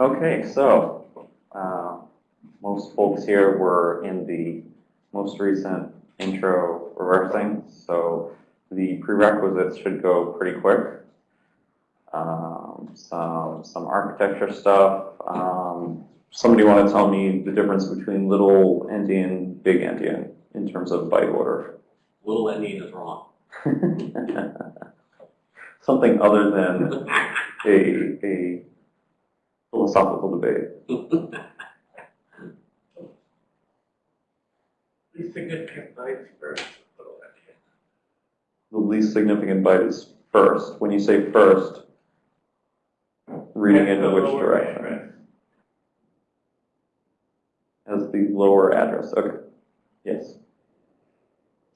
Okay, so, uh, most folks here were in the most recent intro reversing, so the prerequisites should go pretty quick. Um, some, some architecture stuff, um, somebody want to tell me the difference between little endian, big endian in terms of byte order? Little endian is wrong. Something other than a, a philosophical debate. Least significant bytes first. The least significant byte is first. When you say first, reading That's into which direction? address. As the lower address, okay. Yes.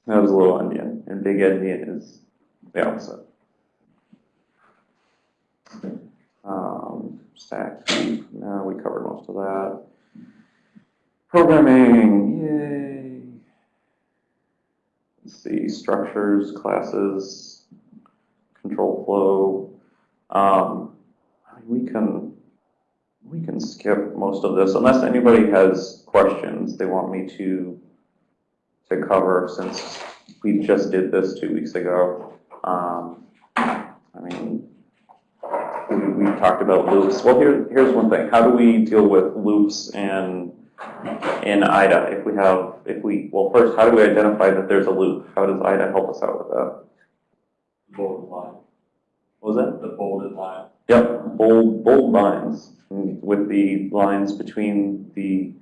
That was little endian, and big endian is the opposite. Um, stack heap, no, we covered most of that. Programming, yay. Let's see, structures, classes, control flow. Um, we can, we can skip most of this unless anybody has questions they want me to, to cover since we just did this two weeks ago. Um, I mean, we, talked about loops. Well, here, here's one thing. How do we deal with loops and in IDA? If we have, if we, well, first, how do we identify that there's a loop? How does IDA help us out with that? Bold line. What was that? The bolded line. Yep, bold, bold lines with the lines between the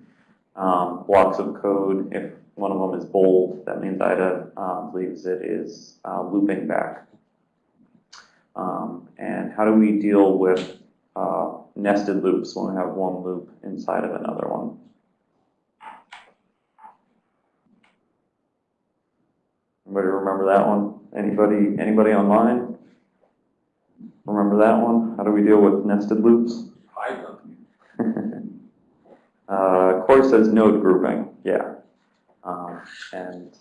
um, blocks of code. If one of them is bold, that means IDA uh, believes it is uh, looping back. Um, and how do we deal with uh, nested loops when we have one loop inside of another one? Anybody remember that one? Anybody, anybody online? Remember that one? How do we deal with nested loops? Uh, Corey says node grouping, yeah. Um, and,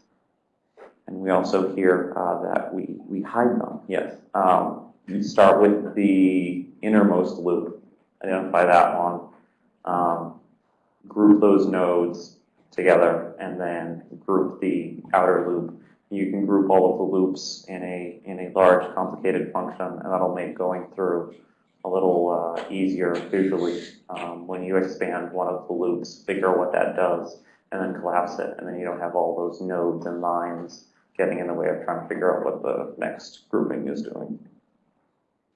and we also hear, uh, that we, we hide them, yes. Um, you start with the innermost loop, identify that one. Um, group those nodes together and then group the outer loop. You can group all of the loops in a, in a large complicated function and that'll make going through a little uh, easier visually um, when you expand one of the loops, figure what that does, and then collapse it, and then you don't have all those nodes and lines getting in the way of trying to figure out what the next grouping is doing.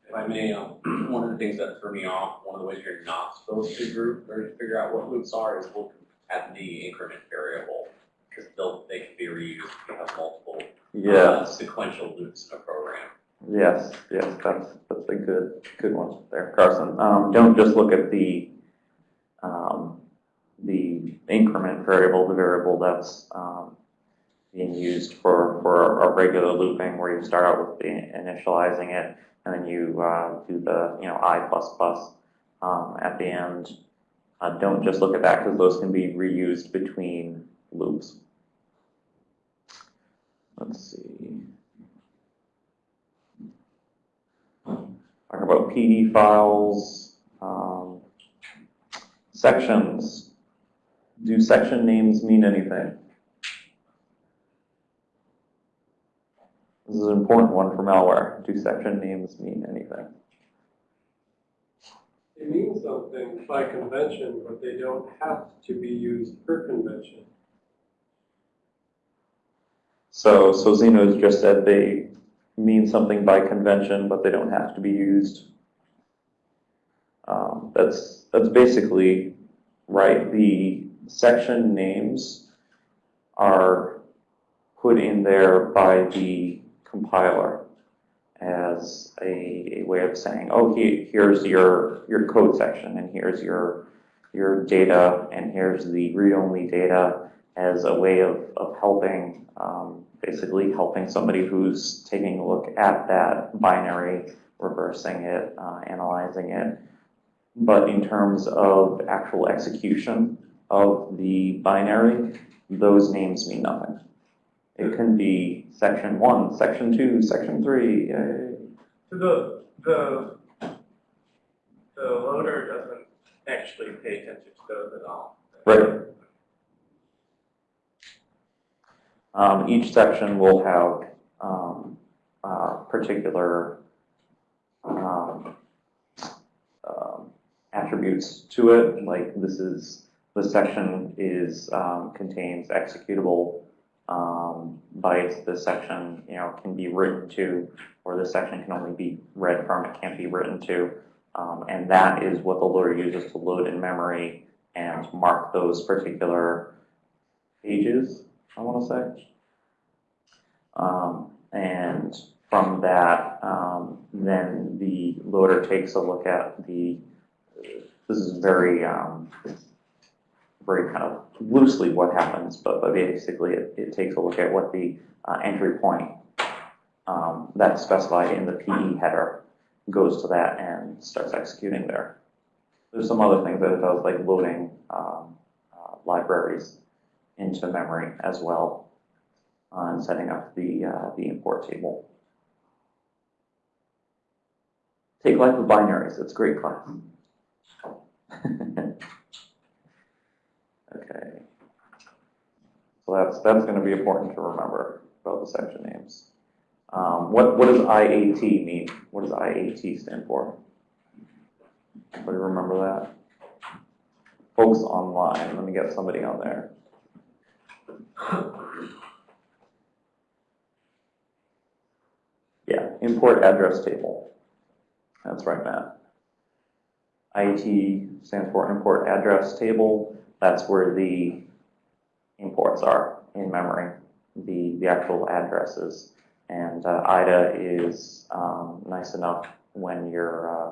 If I may, um, one of the things that threw me off, one of the ways you're not supposed to group or to figure out what loops are is look at the increment variable. Because they'll, they can be reused if you have multiple uh, sequential loops in a program. yes, yes, that's, that's a good, good one there, Carson. Um, don't just look at the, um, the increment variable, the variable that's, um, being used for, for a regular looping where you start out with the initializing it and then you, uh, do the, you know, i plus plus, um, at the end. Uh, don't just look at that because those can be reused between loops. Let's see. Talk about PE files, um, sections. Do section names mean anything? This is an important one for malware. Do section names mean anything? They mean something by convention, but they don't have to be used per convention. So, so Xeno's just said they mean something by convention, but they don't have to be used. Um, that's, that's basically right. The section names are put in there by the compiler as a, a way of saying, oh, he, here's your, your code section, and here's your, your data, and here's the read-only data as a way of, of helping, um, basically helping somebody who's taking a look at that binary, reversing it, uh, analyzing it. But in terms of actual execution of the binary, those names mean nothing. It can be section one, section two, section three, yay. So the, the the loader doesn't actually pay attention to those at all. Right. Um, each section will have, um, uh, particular, um, um, attributes to it, like this is, this section is, um, contains executable, um, bytes, this section, you know, can be written to, or this section can only be read from, it can't be written to. Um, and that is what the loader uses to load in memory and mark those particular pages, I want to say. Um, and from that, um, then the loader takes a look at the, this is very, um, very kind of loosely what happens, but, but basically it, it takes a look at what the uh, entry point um, that's specified in the PE header goes to that and starts executing there. There's some other things that it does, like loading um, uh, libraries into memory as well, uh, and setting up the, uh, the import table. Take life with binaries, it's a great class. Okay. So that's, that's gonna be important to remember about the section names. Um, what, what does IAT mean? What does IAT stand for? Anybody remember that? Folks online, let me get somebody on there. Yeah, import address table. That's right, Matt. IAT stands for import address table. That's where the imports are in memory, the, the actual addresses. And uh, IDA is um, nice enough when you're uh,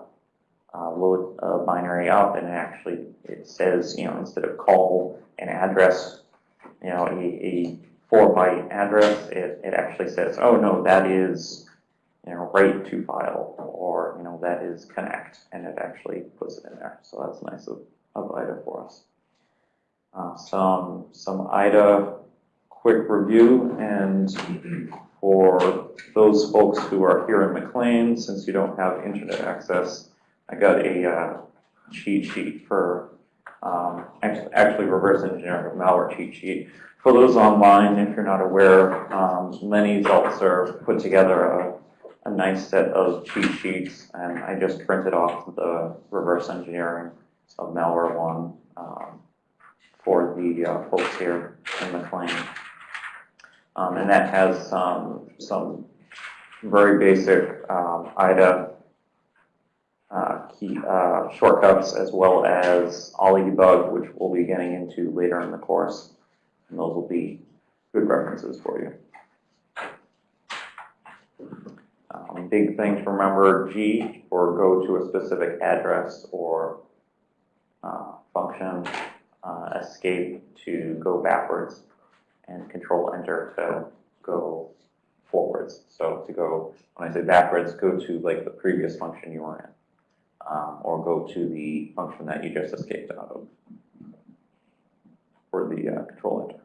uh, load a binary up and actually it says, you know, instead of call an address, you know, a, a four byte address, it, it actually says, oh no, that is, you know, write to file or, you know, that is connect and it actually puts it in there. So that's nice of, of IDA for us. Uh, some, some IDA quick review and for those folks who are here in McLean, since you don't have internet access, I got a uh, cheat sheet for, um, actually, reverse engineering malware cheat sheet. For those online, if you're not aware, um, Lenny Zeltser put together a, a nice set of cheat sheets, and I just printed off the reverse engineering of malware one um, for the uh, folks here in McLean. Um, and that has some, some very basic um, IDA uh, key, uh, shortcuts as well as OllyDbg, which we'll be getting into later in the course. And those will be good references for you. Um, big thing to remember, G or go to a specific address or uh, function, uh, escape to go backwards, and control enter to go forwards. So to go, when I say backwards, go to like the previous function you were in um, or go to the function that you just escaped out of for the uh, control enter.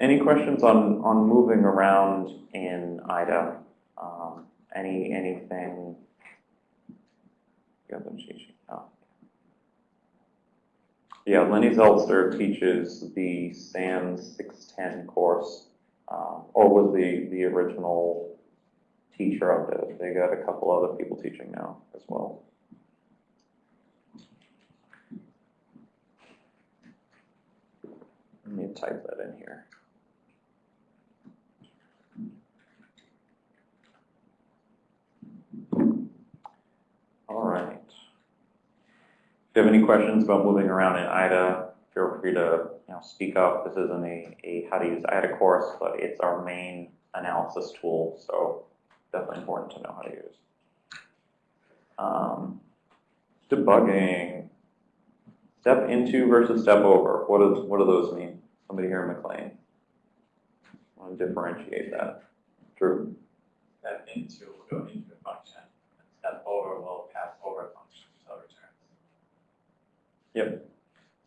Any questions on, on moving around in IDA? Um, any, anything? You have. Yeah, Lenny Zeltser teaches the SANS 610 course, um, or was the, the original teacher of it. They got a couple other people teaching now as well. Let me type that in here. All right. You have any questions about moving around in IDA, feel free to you know, speak up. This isn't a, a how to use IDA course, but it's our main analysis tool, so definitely important to know how to use. Um, debugging. Step into versus step over. What does what do those mean? Somebody here in McLean. want to differentiate that. Drew. Step into will go into a function, and step over will pass over a function, so it returns. Yep.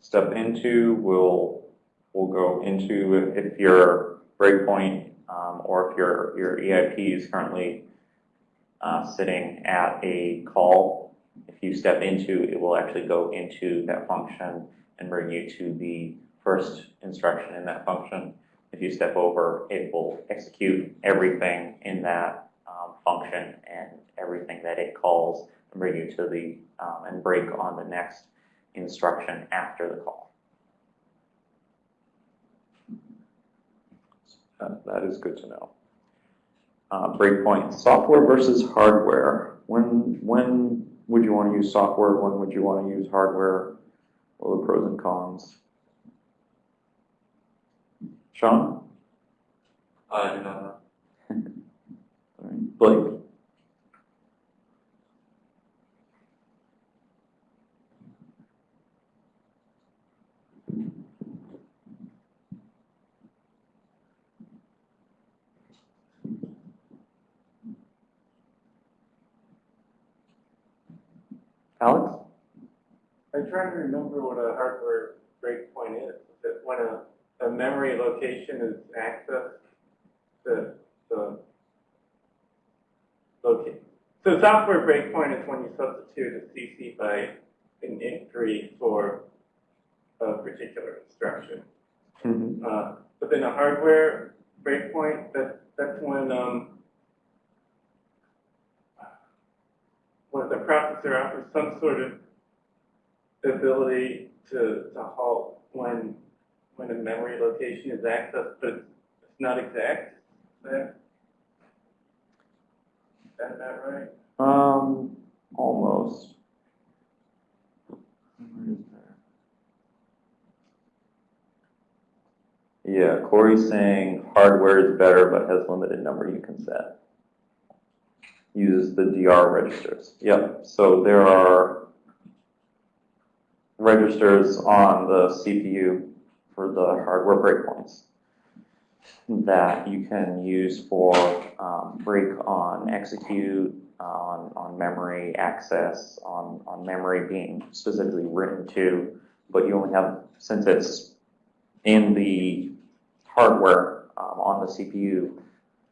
Step into will will go into if your breakpoint um, or if your your EIP is currently uh, sitting at a call. If you step into, it will actually go into that function and bring you to the first instruction in that function. If you step over, it will execute everything in that um, function and everything that it calls and bring you to the, um, and break on the next instruction after the call. That- That is good to know. Uh, breakpoint, software versus hardware. When, when would you want to use software? When would you want to use hardware? What are the pros and cons? Sean? I do not know. Blake? Alex? I'm trying to remember what a hardware breakpoint is. That when a, a memory location is accessed, the, the locate. So software breakpoint is when you substitute a CC by an entry for a particular instruction. Mhm. Uh, but then a hardware breakpoint, that, that's when, um, when the processor offers some sort of ability to, to halt when, when a memory location is accessed, but it's it's not exact. Is that, is that about right? Um, almost. Where is that? Yeah, Corey's saying hardware is better but has limited number you can set. Uses the DR registers. Yep, so there are registers on the CPU for the hardware breakpoints that you can use for um, break on execute, on, on memory access, on, on memory being specifically written to, but you only have, since it's in the hardware um, on the CPU,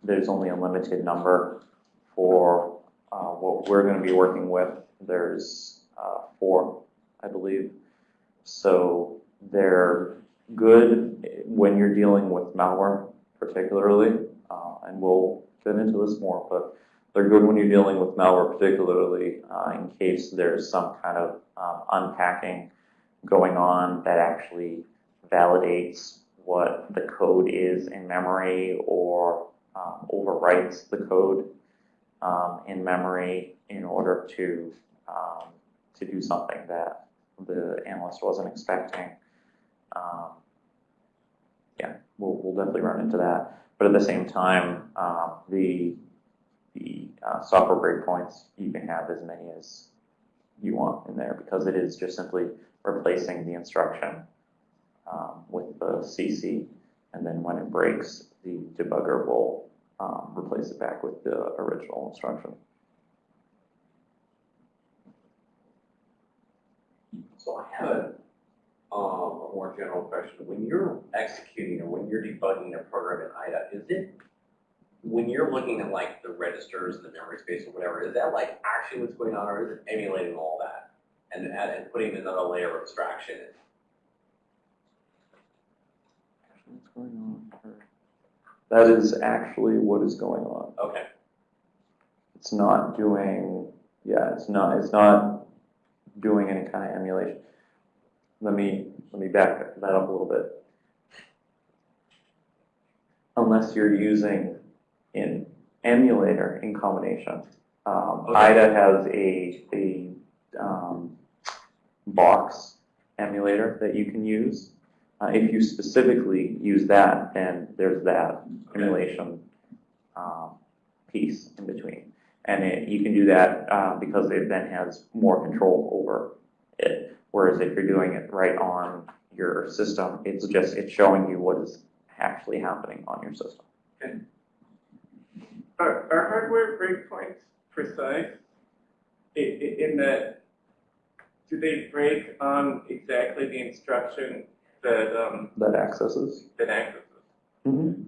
there's only a limited number for uh, what we're going to be working with. There's uh, four, I believe. So they're good when you're dealing with malware particularly, uh, and we'll get into this more, but they're good when you're dealing with malware particularly uh, in case there's some kind of um, unpacking going on that actually validates what the code is in memory or um, overwrites the code um, in memory in order to um, to do something that the analyst wasn't expecting. Um, yeah, we'll, we'll definitely run into that. But at the same time, um, the the uh, software breakpoints, you can have as many as you want in there because it is just simply replacing the instruction um, with the CC, and then when it breaks, the debugger will um, replace it back with the original instruction. So I have a, um, a more general question. When you're executing or when you're debugging a program in IDA, is it, when you're looking at like the registers and the memory space or whatever, is that like actually what's going on or is it emulating all that? And, and and putting another layer of abstraction in? What's going on here? That is actually what is going on. Okay, It's not doing, yeah, it's not, it's not doing any kind of emulation. Let me, let me back that up a little bit. Unless you're using an emulator in combination. Um, Okay. IDA has a, a, um, Bochs emulator that you can use. Uh, if you specifically use that, then there's that emulation, um, piece in between. And it, you can do that, uh, because it then has more control over it. Whereas if you're doing it right on your system, it's just, it's showing you what is actually happening on your system. Okay. Are, are hardware breakpoints precise? I- i- in that, do they break on exactly the instruction that, um, That accesses. that accesses? Mm-hmm.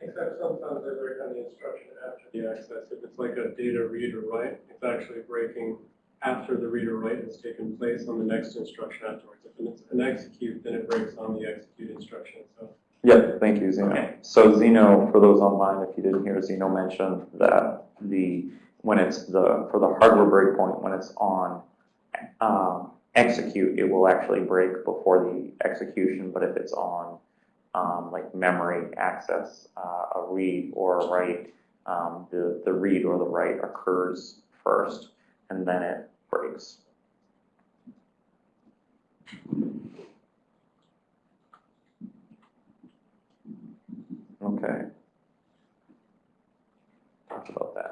Except sometimes they break on the instruction after the access. If it's like a data read or write, it's actually breaking after the read or write has taken place on the next instruction afterwards. If it's an execute, then it breaks on the execute instruction, so. Yep, thank you, Xeno. Okay. So Xeno, for those online, if you didn't hear, Xeno mentioned that the, when it's the, for the hardware breakpoint, when it's on, um, execute, it will actually break before the execution, but if it's on um, like memory access, uh, a read or a write, um, the, the read or the write occurs first and then it breaks. Okay. Talk about that.